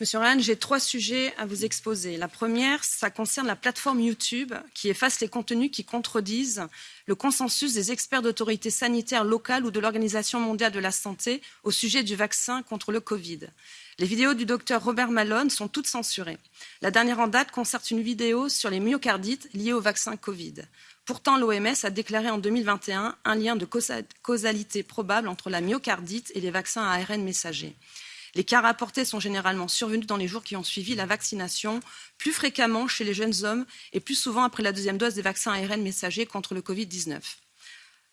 Monsieur Ryan, j'ai trois sujets à vous exposer. La première, ça concerne la plateforme YouTube qui efface les contenus qui contredisent le consensus des experts d'autorités sanitaires locales ou de l'Organisation mondiale de la santé au sujet du vaccin contre le Covid. Les vidéos du docteur Robert Malone sont toutes censurées. La dernière en date concerne une vidéo sur les myocardites liés au vaccin Covid. Pourtant, l'OMS a déclaré en 2021 un lien de causalité probable entre la myocardite et les vaccins à ARN messager. Les cas rapportés sont généralement survenus dans les jours qui ont suivi la vaccination, plus fréquemment chez les jeunes hommes et plus souvent après la deuxième dose des vaccins ARN messagers contre le Covid-19.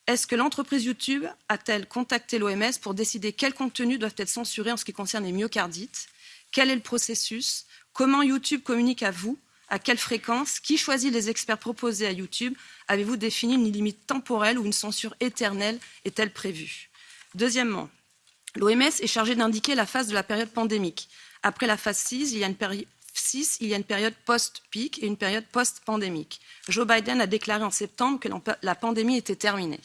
Est-ce que l'entreprise YouTube a-t-elle contacté l'OMS pour décider quels contenus doivent être censurés en ce qui concerne les myocardites? Quel est le processus? Comment YouTube communique à vous? À quelle fréquence? Qui choisit les experts proposés à YouTube? Avez-vous défini une limite temporelle ou une censure éternelle? Est-elle prévue? Deuxièmement, L'OMS est chargée d'indiquer la phase de la période pandémique. Après la phase 6, il y a une, 6, il y a une période post-pic et une période post-pandémique. Joe Biden a déclaré en septembre que la pandémie était terminée.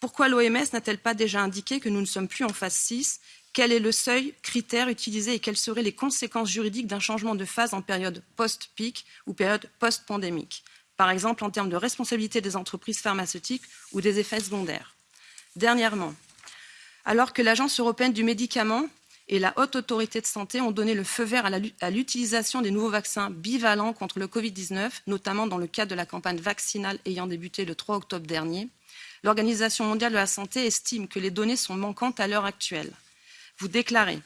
Pourquoi l'OMS n'a-t-elle pas déjà indiqué que nous ne sommes plus en phase 6 Quel est le seuil, critère utilisé et quelles seraient les conséquences juridiques d'un changement de phase en période post-pic ou période post-pandémique? Par exemple, en termes de responsabilité des entreprises pharmaceutiques ou des effets secondaires. Dernièrement, alors que l'Agence européenne du médicament et la Haute Autorité de Santé ont donné le feu vert à l'utilisation des nouveaux vaccins bivalents contre le Covid-19, notamment dans le cadre de la campagne vaccinale ayant débuté le 3 octobre dernier, l'Organisation mondiale de la santé estime que les données sont manquantes à l'heure actuelle. Vous déclarez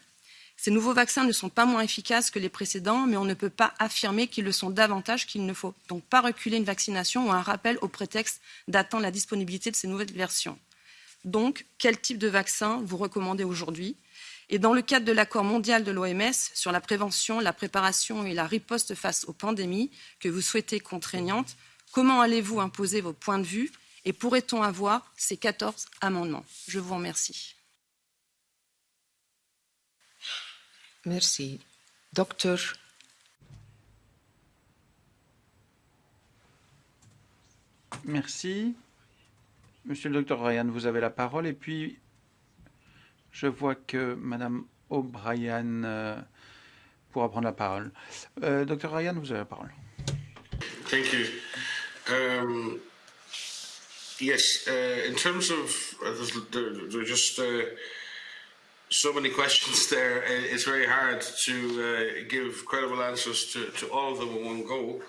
ces nouveaux vaccins ne sont pas moins efficaces que les précédents, mais on ne peut pas affirmer qu'ils le sont davantage, qu'il ne faut donc pas reculer une vaccination ou un rappel au prétexte d'attendre la disponibilité de ces nouvelles versions. Donc, quel type de vaccin vous recommandez aujourd'hui? Et dans le cadre de l'accord mondial de l'OMS sur la prévention, la préparation et la riposte face aux pandémies que vous souhaitez contraignantes, comment allez-vous imposer vos points de vue et pourrait-on avoir ces 14 amendements? Je vous remercie. Merci. Docteur Merci. Monsieur le docteur Ryan, vous avez la parole. Et puis, je vois que Madame O'Brien euh, pourra prendre la parole. Euh, docteur Ryan, vous avez la parole. Thank you. Um, yes, uh, in terms of, uh, there are just uh, so many questions there, it's very hard to uh, give credible answers to, to all of them in one go.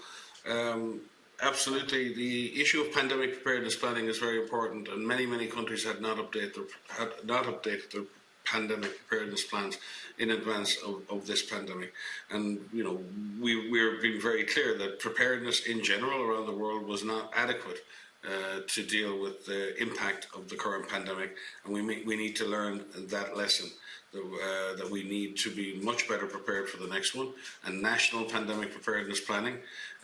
Um, absolutely. The issue of pandemic preparedness planning is very important, and many, many countries had not updated their, had not updated their pandemic preparedness plans in advance of, of this pandemic. And, you know, we, we're being very clear that preparedness in general around the world was not adequate uh, to deal with the impact of the current pandemic, and we, may, we need to learn that lesson uh, that we need to be much better prepared for the next one. And national pandemic preparedness planning,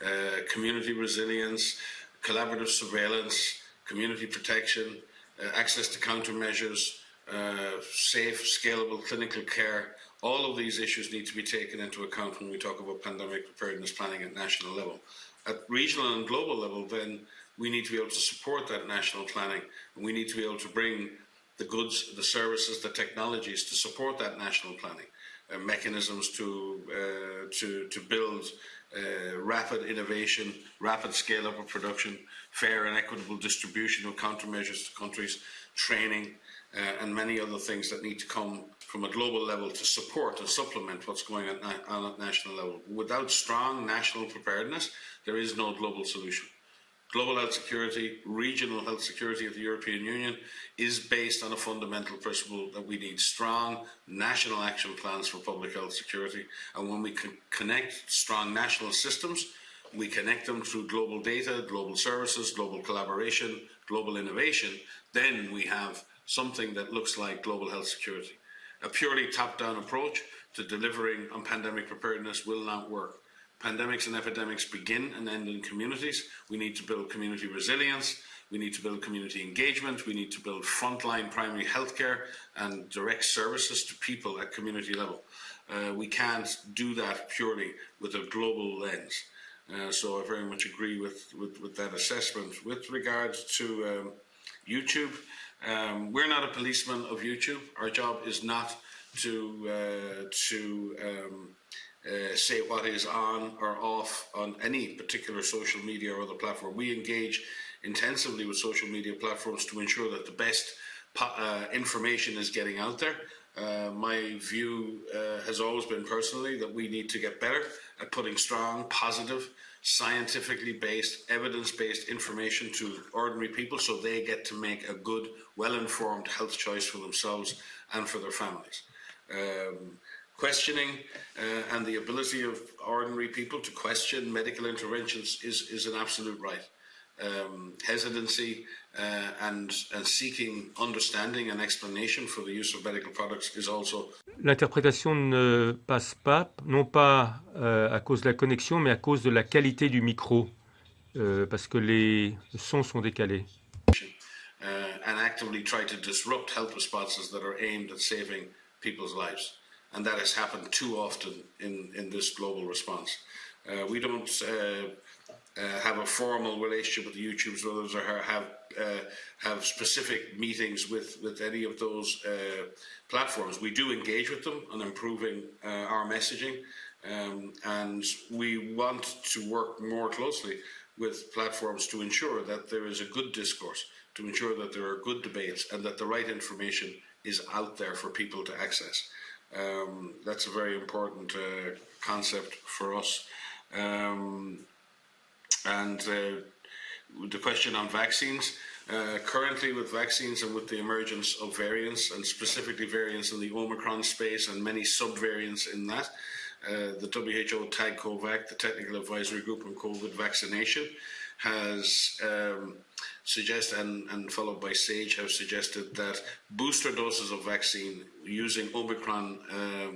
uh, community resilience, collaborative surveillance, community protection, uh, access to countermeasures, uh, safe, scalable clinical care. All of these issues need to be taken into account when we talk about pandemic preparedness planning at national level. At regional and global level, then, we need to be able to support that national planning and we need to be able to bring the goods, the services, the technologies to support that national planning, uh, mechanisms to, uh, to, to build uh, rapid innovation, rapid scale up of production, fair and equitable distribution of countermeasures to countries, training, uh, and many other things that need to come from a global level to support and supplement what's going on, on at national level. Without strong national preparedness, there is no global solution global health security, regional health security of the European Union is based on a fundamental principle that we need strong national action plans for public health security. And when we can connect strong national systems, we connect them through global data, global services, global collaboration, global innovation, then we have something that looks like global health security. A purely top-down approach to delivering on pandemic preparedness will not work. Pandemics and epidemics begin and end in communities. We need to build community resilience. We need to build community engagement. We need to build frontline primary healthcare and direct services to people at community level. Uh, we can't do that purely with a global lens. Uh, so I very much agree with, with, with, that assessment. With regards to um, YouTube, um, we're not a policeman of YouTube. Our job is not to uh, to um, uh, say what is on or off on any particular social media or other platform. We engage intensively with social media platforms to ensure that the best uh, information is getting out there. Uh, my view uh, has always been personally that we need to get better at putting strong, positive, scientifically based, evidence based information to ordinary people so they get to make a good, well informed health choice for themselves and for their families. Um, questioning uh, and the ability of ordinary people to question medical interventions is, is an absolute right. Um, hesitancy uh, and, and seeking understanding and explanation for the use of medical products is also. L'interprétation ne passe pas, non pas euh, à cause de la connexion, mais à cause de la qualité du micro, euh, parce que les sons sont décalés. Uh, and actively try to disrupt health responses that are aimed at saving people's lives. And that has happened too often in, in this global response. Uh, we don't uh, uh, have a formal relationship with the YouTubes others or have uh, have specific meetings with with any of those platforms. We do engage with them on improving our messaging, um, and we want to work more closely with platforms to ensure that there is a good discourse, to ensure that there are good debates, and that the right information is out there for people to access. Um, that's a very important uh, concept for us. Um, and uh, the question on vaccines, uh, currently with vaccines and with the emergence of variants, and specifically variants in the Omicron space and many subvariants in that, uh, the WHO TAG COVAC, the Technical Advisory Group on COVID vaccination, has um, suggested, and, and, followed by SAGE, have suggested that booster doses of vaccine using Omicron uh,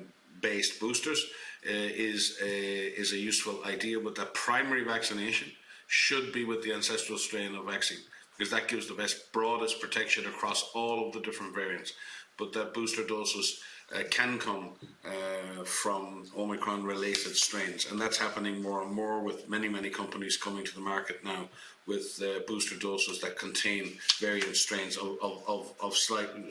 based boosters uh, is, a, is a useful idea, but that primary vaccination should be with the ancestral strain of vaccine because that gives the best, broadest protection across all of the different variants. But that booster doses uh, can come uh, from Omicron related strains, and that's happening more and more with many, many companies coming to the market now with uh, booster doses that contain variant strains of, of, of, of slightly,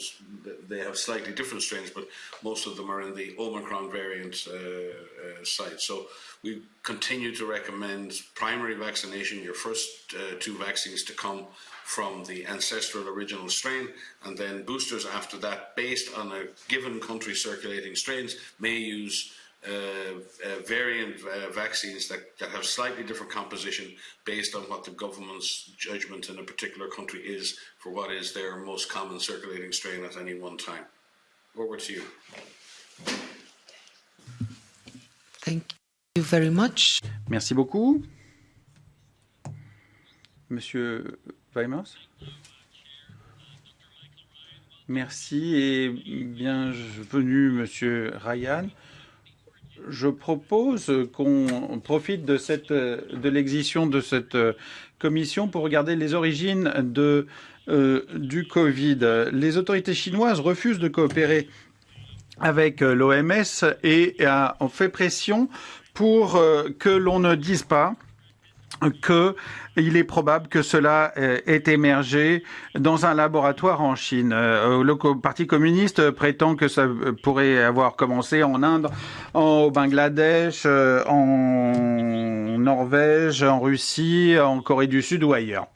they have slightly different strains, but most of them are in the Omicron variant uh, uh, site. So we continue to recommend primary vaccination, your first uh, two vaccines to come from the ancestral original strain, and then boosters after that, based on a given country circulating strains, may use variant uh, vaccines that, that have slightly different composition based on what the government's judgment in a particular country is for what is their most common circulating strain at any one time. Over to you. Thank you very much. Merci beaucoup. Monsieur Weimers Merci et bienvenue, Monsieur Ryan je propose qu'on profite de, cette, de l'existence de cette commission pour regarder les origines de, euh, du Covid. Les autorités chinoises refusent de coopérer avec l'OMS et ont fait pression pour euh, que l'on ne dise pas qu'il est probable que cela ait émergé dans un laboratoire en Chine. Euh, le Parti communiste prétend que ça pourrait avoir commencé en Inde, au Bangladesh, euh, en Norvège, en Russie, en Corée du Sud ou ailleurs.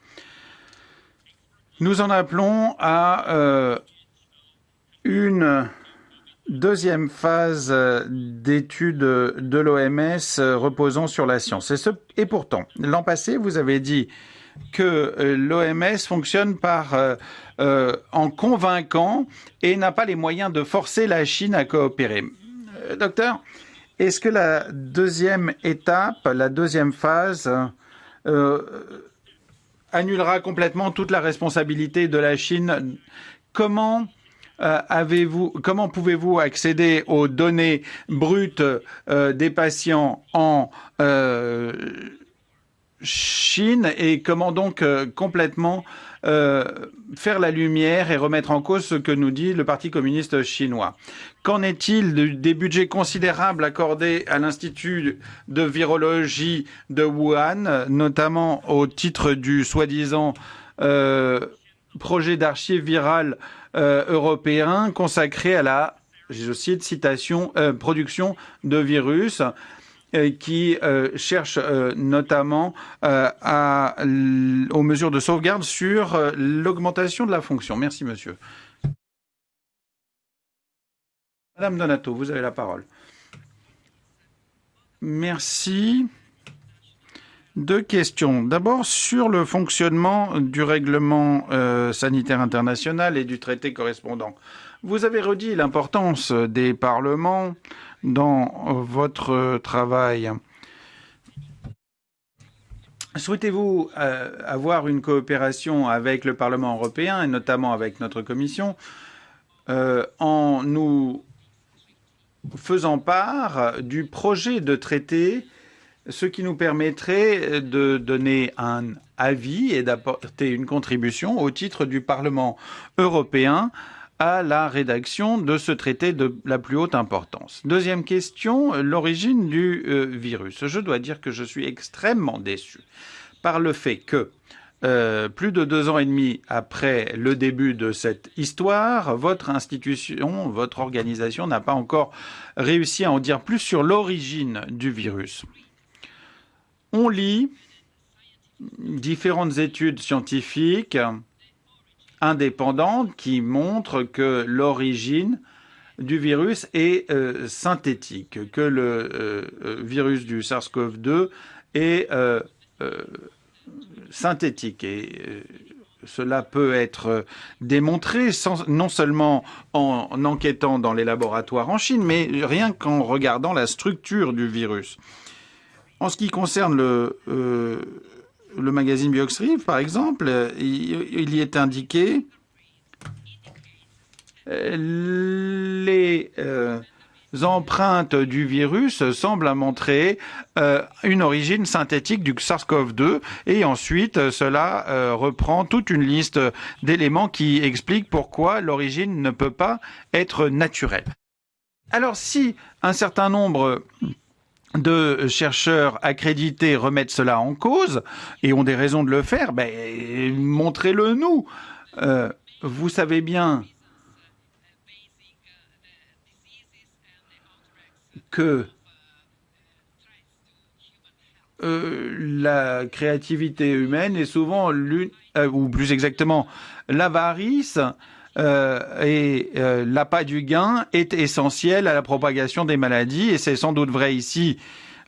Nous en appelons à euh, une deuxième phase d'étude de l'OMS reposant sur la science. Et, pourtant, l'an passé, vous avez dit que l'OMS fonctionne par euh, en convaincant et n'a pas les moyens de forcer la Chine à coopérer. Euh, docteur, est-ce que la deuxième étape, la deuxième phase, euh, annulera complètement toute la responsabilité de la Chine? Comment euh, comment pouvez-vous accéder aux données brutes euh, des patients en euh, Chine et comment donc complètement faire la lumière et remettre en cause ce que nous dit le Parti communiste chinois? Qu'en est-il de, des budgets considérables accordés à l'Institut de virologie de Wuhan, notamment au titre du soi-disant projet d'archives virales euh, européen consacré à la je cite, citation, euh, production de virus euh, qui cherche notamment aux mesures de sauvegarde sur l'augmentation de la fonction. Merci, monsieur. Madame Donato, vous avez la parole. Merci. Deux questions. D'abord, sur le fonctionnement du règlement euh, sanitaire international et du traité correspondant. Vous avez redit l'importance des parlements dans votre travail. Souhaitez-vous euh, avoir une coopération avec le Parlement européen et notamment avec notre commission euh, en nous faisant part du projet de traité ce qui nous permettrait de donner un avis et d'apporter une contribution au titre du Parlement européen à la rédaction de ce traité de la plus haute importance. Deuxième question, l'origine du euh, virus. Je dois dire que je suis extrêmement déçu par le fait que euh, plus de deux ans et demi après le début de cette histoire, votre institution, votre organisation n'a pas encore réussi à en dire plus sur l'origine du virus on lit différentes études scientifiques indépendantes qui montrent que l'origine du virus est euh, synthétique, que le euh, euh virus du SARS-CoV-2 est synthétique. Et cela peut être démontré non seulement en, en enquêtant dans les laboratoires en Chine, mais rien qu'en regardant la structure du virus. En ce qui concerne le, euh, le magazine Bioxrive, par exemple, il, y est indiqué les euh, empreintes du virus semblent montrer euh, une origine synthétique du SARS-CoV-2 et ensuite cela reprend toute une liste d'éléments qui expliquent pourquoi l'origine ne peut pas être naturelle. Alors si un certain nombre de chercheurs accrédités remettent cela en cause et ont des raisons de le faire, ben, montrez-le nous. Euh, vous savez bien que euh, la créativité humaine est souvent l'une, euh, ou plus exactement, l'avarice euh, et euh, l'appât du gain est essentiel à la propagation des maladies et c'est sans doute vrai ici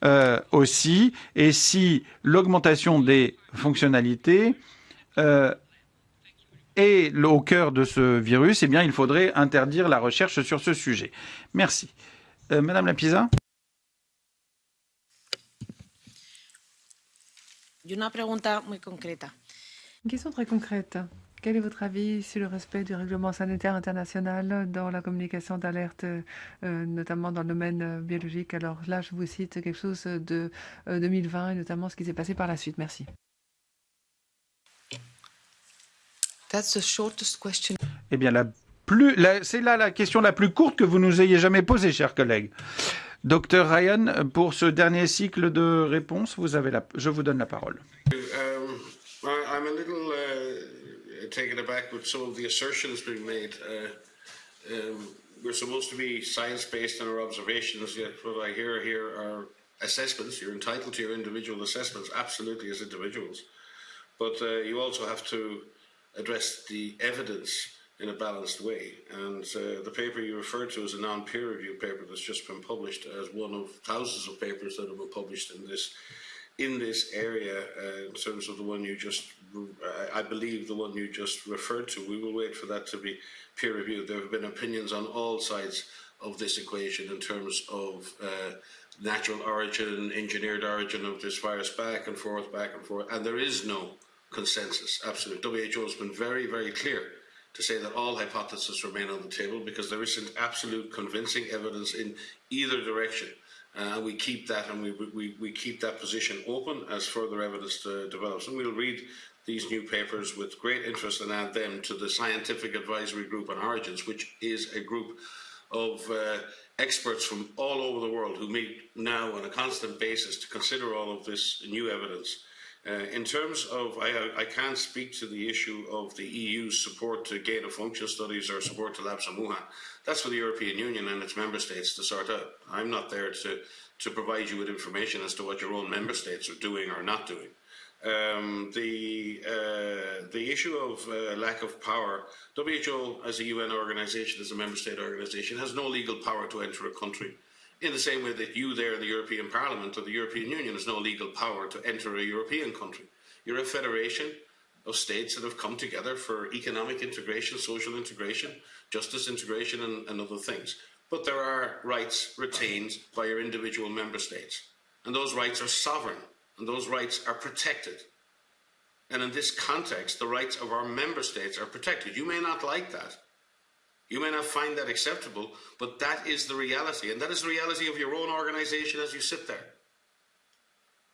euh, aussi. Et si l'augmentation des fonctionnalités est au cœur de ce virus, eh bien, il faudrait interdire la recherche sur ce sujet. Merci. Madame Lapisa. Une question très concrète. Quel est votre avis sur le respect du règlement sanitaire international dans la communication d'alerte, euh, notamment dans le domaine euh, biologique? Alors là, je vous cite quelque chose de euh, 2020 et notamment ce qui s'est passé par la suite. Merci. That's the shortest question. Eh bien, la plus, la, c'est là la question la plus courte que vous nous ayez jamais posée, chers collègues. Docteur Ryan, pour ce dernier cycle de réponses, vous avez la, je vous donne la parole. Um, I, taken aback with some of the assertions being made. Uh, um, we're supposed to be science based in our observations, yet what I hear here are assessments. You're entitled to your individual assessments, absolutely, as individuals. But uh, you also have to address the evidence in a balanced way. And uh, the paper you referred to is a non peer reviewed paper that's just been published as one of thousands of papers that have been published in this in this area uh, in terms of the one you just, I believe the one you just referred to. We will wait for that to be peer reviewed. There have been opinions on all sides of this equation in terms of uh, natural origin, engineered origin of this virus, back and forth, back and forth, and there is no consensus. Absolutely, WHO has been very, very clear to say that all hypotheses remain on the table because there isn't absolute convincing evidence in either direction. Uh, we keep that and we, we, we keep that position open as further evidence uh, develops. And we'll read these new papers with great interest and add them to the Scientific Advisory Group on Origins, which is a group of uh, experts from all over the world who meet now on a constant basis to consider all of this new evidence Uh, in terms of, I, I can't speak to the issue of the EU's support to gain of function studies or support to Labs Wuhan. That's for the European Union and its member states to sort out. I'm not there to, to provide you with information as to what your own member states are doing or not doing. Um, the uh, the issue of uh, lack of power. WHO, as a UN organisation, as a member state organisation, has no legal power to enter a country in the same way that you there in the European Parliament or the European Union has no legal power to enter a European country. You're a federation of states that have come together for economic integration, social integration, justice integration, and, and other things. But there are rights retained by your individual member states. And those rights are sovereign, and those rights are protected. And in this context, the rights of our member states are protected. You may not like that, you may not find that acceptable, but that is the reality. And that is the reality of your own organisation as you sit there.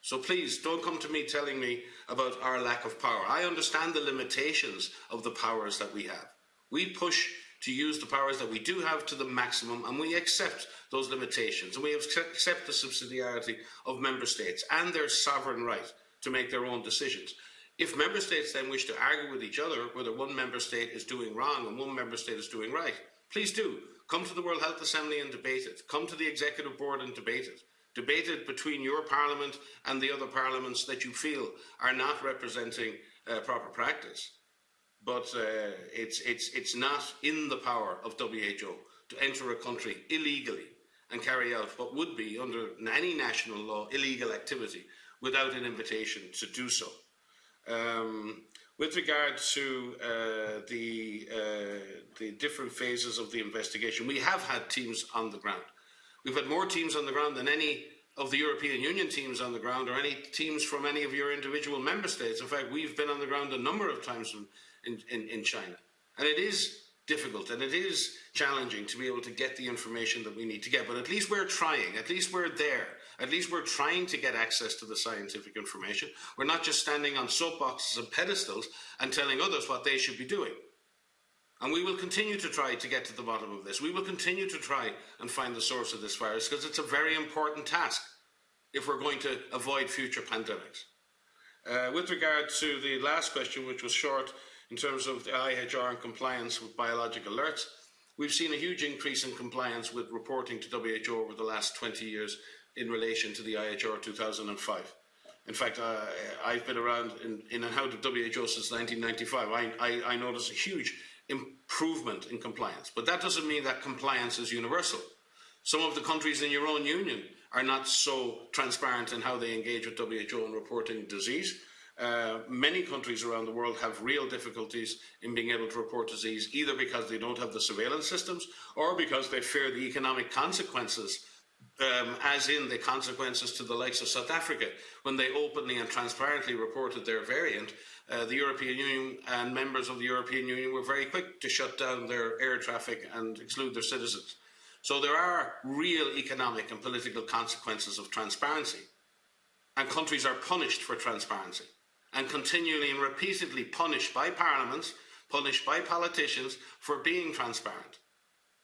So please don't come to me telling me about our lack of power. I understand the limitations of the powers that we have. We push to use the powers that we do have to the maximum and we accept those limitations and we accept the subsidiarity of member states and their sovereign right to make their own decisions. If member states then wish to argue with each other whether one member state is doing wrong and one member state is doing right, please do. Come to the World Health Assembly and debate it. Come to the Executive Board and debate it. Debate it between your parliament and the other parliaments that you feel are not representing uh, proper practice. But uh, it's, it's, it's not in the power of WHO to enter a country illegally and carry out what would be, under any national law, illegal activity without an invitation to do so. Um, with regard to uh, the, uh, the different phases of the investigation, we have had teams on the ground. We've had more teams on the ground than any of the European Union teams on the ground or any teams from any of your individual member states. In fact, we've been on the ground a number of times in, in, in China. And it is difficult and it is challenging to be able to get the information that we need to get. But at least we're trying, at least we're there. At least we're trying to get access to the scientific information. We're not just standing on soapboxes and pedestals and telling others what they should be doing. And we will continue to try to get to the bottom of this. We will continue to try and find the source of this virus because it's a very important task if we're going to avoid future pandemics. Uh, with regard to the last question, which was short in terms of the IHR and compliance with biological alerts, we've seen a huge increase in compliance with reporting to WHO over the last 20 years in relation to the IHR 2005. In fact, uh, I've been around in, in and out of WHO since 1995. I, I, I notice a huge improvement in compliance. But that doesn't mean that compliance is universal. Some of the countries in your own union are not so transparent in how they engage with WHO in reporting disease. Uh, many countries around the world have real difficulties in being able to report disease, either because they don't have the surveillance systems or because they fear the economic consequences um, as in the consequences to the likes of South Africa when they openly and transparently reported their variant. Uh, the European Union and members of the European Union were very quick to shut down their air traffic and exclude their citizens. So there are real economic and political consequences of transparency. And countries are punished for transparency and continually and repeatedly punished by parliaments, punished by politicians for being transparent.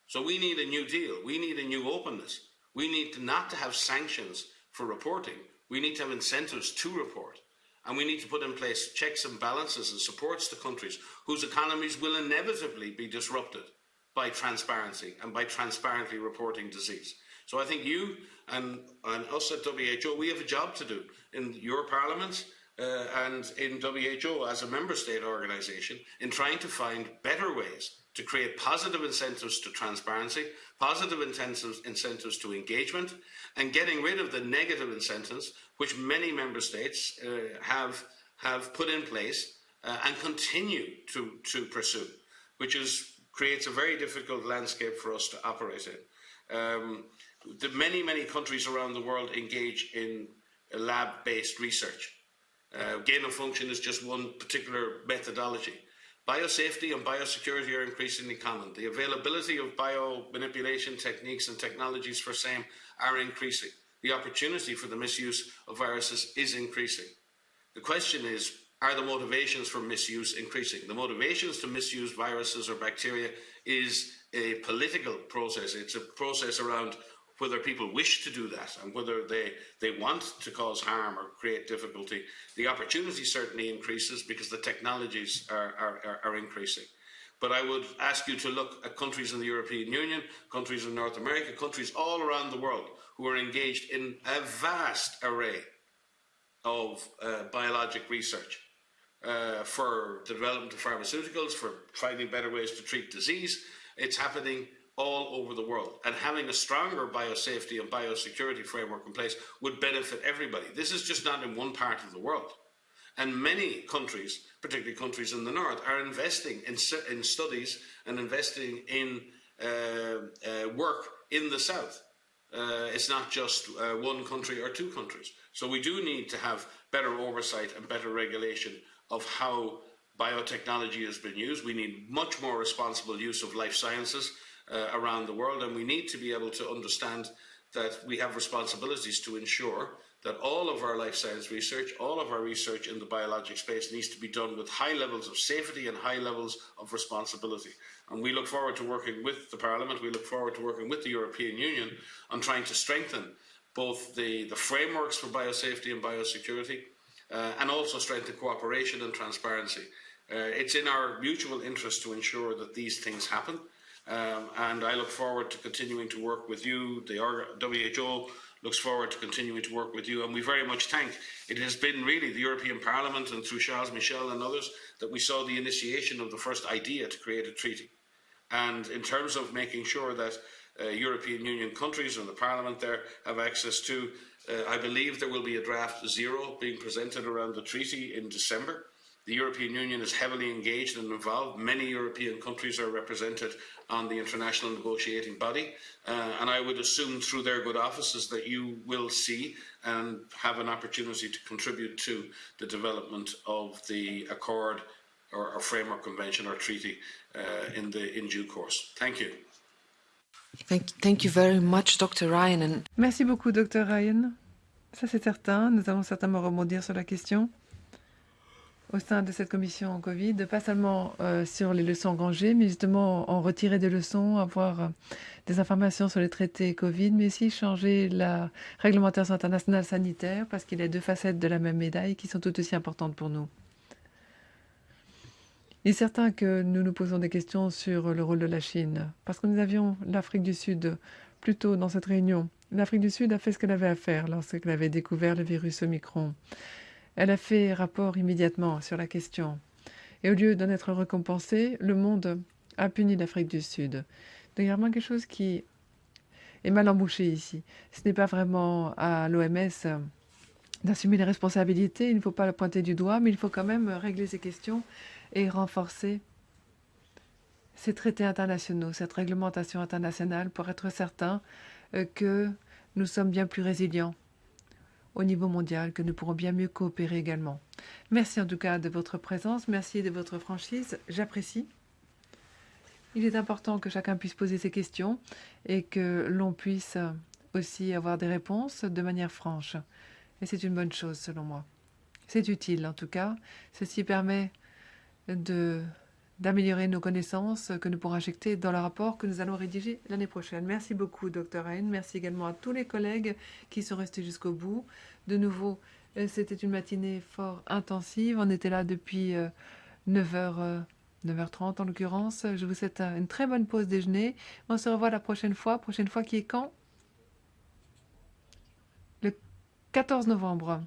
So we need a new deal. We need a new openness. We need to not to have sanctions for reporting. We need to have incentives to report. And we need to put in place checks and balances and supports to countries whose economies will inevitably be disrupted by transparency and by transparently reporting disease. So I think you and, and us at WHO, we have a job to do in your parliaments uh, and in WHO as a member state organisation in trying to find better ways to create positive incentives to transparency, positive incentives, incentives to engagement, and getting rid of the negative incentives which many member states uh, have, have put in place uh, and continue to, to pursue, which is, creates a very difficult landscape for us to operate in. Um, the many, many countries around the world engage in lab-based research. Uh, gain of function is just one particular methodology. Biosafety and biosecurity are increasingly common. The availability of biomanipulation techniques and technologies for same are increasing. The opportunity for the misuse of viruses is increasing. The question is, are the motivations for misuse increasing? The motivations to misuse viruses or bacteria is a political process. It's a process around whether people wish to do that and whether they, they want to cause harm or create difficulty, the opportunity certainly increases because the technologies are, are, are increasing. But I would ask you to look at countries in the European Union, countries in North America, countries all around the world who are engaged in a vast array of uh, biologic research uh, for the development of pharmaceuticals, for finding better ways to treat disease. It's happening all over the world. And having a stronger biosafety and biosecurity framework in place would benefit everybody. This is just not in one part of the world. And many countries, particularly countries in the north, are investing in, in studies and investing in uh, uh, work in the south. Uh, it's not just uh, one country or two countries. So we do need to have better oversight and better regulation of how biotechnology has been used. We need much more responsible use of life sciences uh, around the world, and we need to be able to understand that we have responsibilities to ensure that all of our life science research, all of our research in the biologic space needs to be done with high levels of safety and high levels of responsibility. And we look forward to working with the Parliament, we look forward to working with the European Union on trying to strengthen both the, the frameworks for biosafety and biosecurity uh, and also strengthen cooperation and transparency. Uh, it's in our mutual interest to ensure that these things happen. Um, and I look forward to continuing to work with you, the WHO, looks forward to continuing to work with you. And we very much thank it has been really the European Parliament and through Charles Michel and others that we saw the initiation of the first idea to create a treaty. And in terms of making sure that uh, European Union countries and the Parliament there have access to, uh, I believe there will be a draft zero being presented around the treaty in December. The European Union is heavily engaged and involved. Many European countries are represented on the international negotiating body. Uh, and I would assume through their good offices that you will see and have an opportunity to contribute to the development of the accord or, or framework convention or treaty uh, in, the, in due course. Thank you. Thank, thank you very much, Dr. Ryan. And... Merci beaucoup, Dr. Ryan. Ça, c'est certain. Nous allons certainement rebondir sur la question. Au sein de cette commission Covid, pas seulement euh, sur les leçons engrangées, mais justement en retirer des leçons, avoir euh, des informations sur les traités Covid, mais aussi changer la réglementation internationale sanitaire, parce qu'il y a deux facettes de la même médaille qui sont tout aussi importantes pour nous. Il est certain que nous nous posons des questions sur le rôle de la Chine, parce que nous avions l'Afrique du Sud plus tôt dans cette réunion. L'Afrique du Sud a fait ce qu'elle avait à faire lorsqu'elle avait découvert le virus Omicron. Elle a fait rapport immédiatement sur la question. Et au lieu d'en être récompensé, le monde a puni l'Afrique du Sud. Donc il y a vraiment quelque chose qui est mal embouché ici. Ce n'est pas vraiment à l'OMS d'assumer les responsabilités. Il ne faut pas le pointer du doigt, mais il faut quand même régler ces questions et renforcer ces traités internationaux, cette réglementation internationale pour être certain euh, que nous sommes bien plus résilients au niveau mondial, que nous pourrons bien mieux coopérer également. Merci en tout cas de votre présence, merci de votre franchise, j'apprécie. Il est important que chacun puisse poser ses questions et que l'on puisse aussi avoir des réponses de manière franche. Et c'est une bonne chose selon moi. C'est utile en tout cas. Ceci permet de d'améliorer nos connaissances que nous pourrons injecter dans le rapport que nous allons rédiger l'année prochaine. Merci beaucoup, Dr. Hain. Merci également à tous les collègues qui sont restés jusqu'au bout. De nouveau, euh, c'était une matinée fort intensive. On était là depuis 9h, euh, 9h30 euh, en l'occurrence. Je vous souhaite une très bonne pause déjeuner. On se revoit la prochaine fois. Prochaine fois qui est quand? Le 14 novembre.